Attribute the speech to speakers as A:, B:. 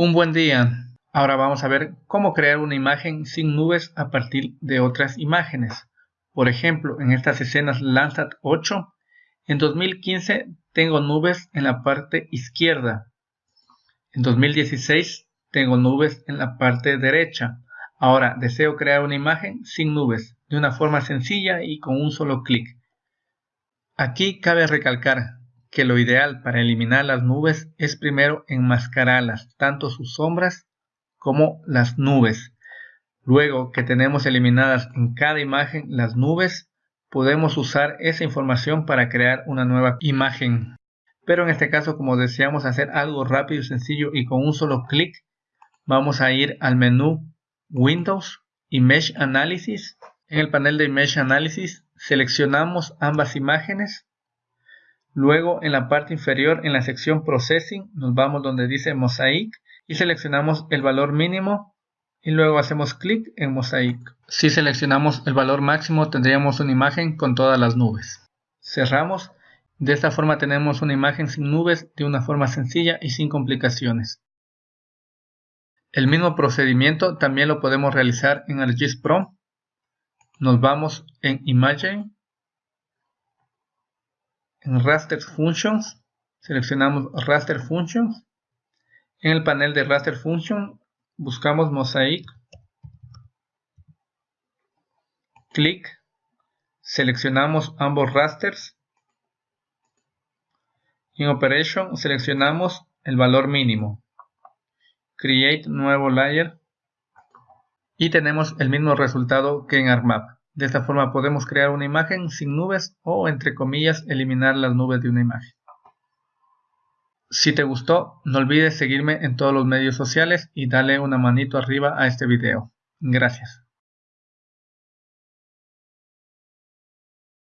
A: Un buen día. Ahora vamos a ver cómo crear una imagen sin nubes a partir de otras imágenes. Por ejemplo, en estas escenas Landsat 8, en 2015 tengo nubes en la parte izquierda. En 2016 tengo nubes en la parte derecha. Ahora deseo crear una imagen sin nubes, de una forma sencilla y con un solo clic. Aquí cabe recalcar que lo ideal para eliminar las nubes es primero enmascararlas, tanto sus sombras como las nubes. Luego que tenemos eliminadas en cada imagen las nubes, podemos usar esa información para crear una nueva imagen. Pero en este caso, como deseamos hacer algo rápido y sencillo y con un solo clic, vamos a ir al menú Windows y Mesh Analysis. En el panel de Mesh Analysis seleccionamos ambas imágenes Luego en la parte inferior en la sección Processing nos vamos donde dice Mosaic y seleccionamos el valor mínimo y luego hacemos clic en Mosaic. Si seleccionamos el valor máximo tendríamos una imagen con todas las nubes. Cerramos. De esta forma tenemos una imagen sin nubes de una forma sencilla y sin complicaciones. El mismo procedimiento también lo podemos realizar en ArcGIS Pro. Nos vamos en Imagine en Raster Functions, seleccionamos Raster Functions. En el panel de Raster Function, buscamos Mosaic. Clic. Seleccionamos ambos rasters. En Operation seleccionamos el valor mínimo. Create nuevo layer. Y tenemos el mismo resultado que en ArcMap. De esta forma podemos crear una imagen sin nubes o entre comillas eliminar las nubes de una imagen. Si te gustó, no olvides seguirme en todos los medios sociales y darle una manito arriba a este video. Gracias.